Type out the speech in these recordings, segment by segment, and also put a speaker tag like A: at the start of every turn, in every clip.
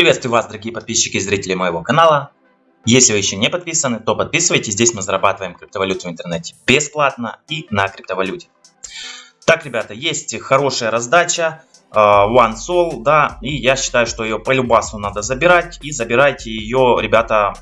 A: Приветствую вас, дорогие подписчики и зрители моего канала. Если вы еще не подписаны, то подписывайтесь. Здесь мы зарабатываем криптовалюту в интернете бесплатно и на криптовалюте. Так, ребята, есть хорошая раздача э, One Soul, да, и я считаю, что ее по любасу надо забирать. И забирайте ее, ребята,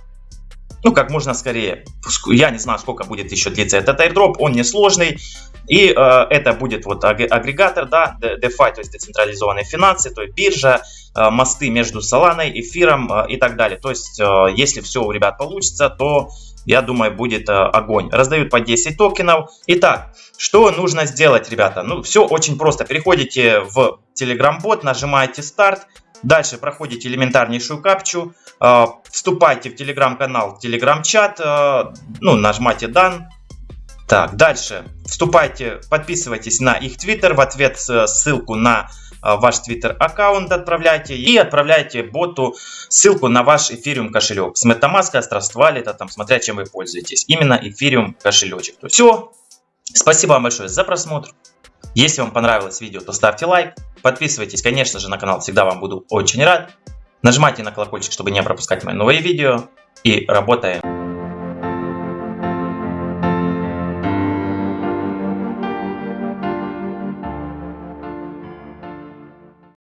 A: ну, как можно скорее. Я не знаю, сколько будет еще длиться этот airdrop, он несложный. И э, это будет вот агрегатор, да, DeFi, то есть децентрализованные финансы, то есть биржа, мосты между Solana, эфиром э, и так далее. То есть, э, если все у ребят получится, то я думаю, будет э, огонь. Раздают по 10 токенов. Итак, что нужно сделать, ребята? Ну, все очень просто. Переходите в Telegram-бот, нажимаете старт. Дальше проходите элементарнейшую капчу. Э, вступайте в телеграм-канал, телеграм-чат. Э, ну, нажмите дан так, дальше. Вступайте, подписывайтесь на их твиттер. В ответ ссылку на ваш твиттер аккаунт отправляйте. И отправляйте боту ссылку на ваш эфириум кошелек. С MetaMask, Trust Wallet, там, смотря чем вы пользуетесь. Именно эфириум кошелечек. Все. Спасибо вам большое за просмотр. Если вам понравилось видео, то ставьте лайк. Подписывайтесь, конечно же, на канал. Всегда вам буду очень рад. Нажимайте на колокольчик, чтобы не пропускать мои новые видео. И работаем.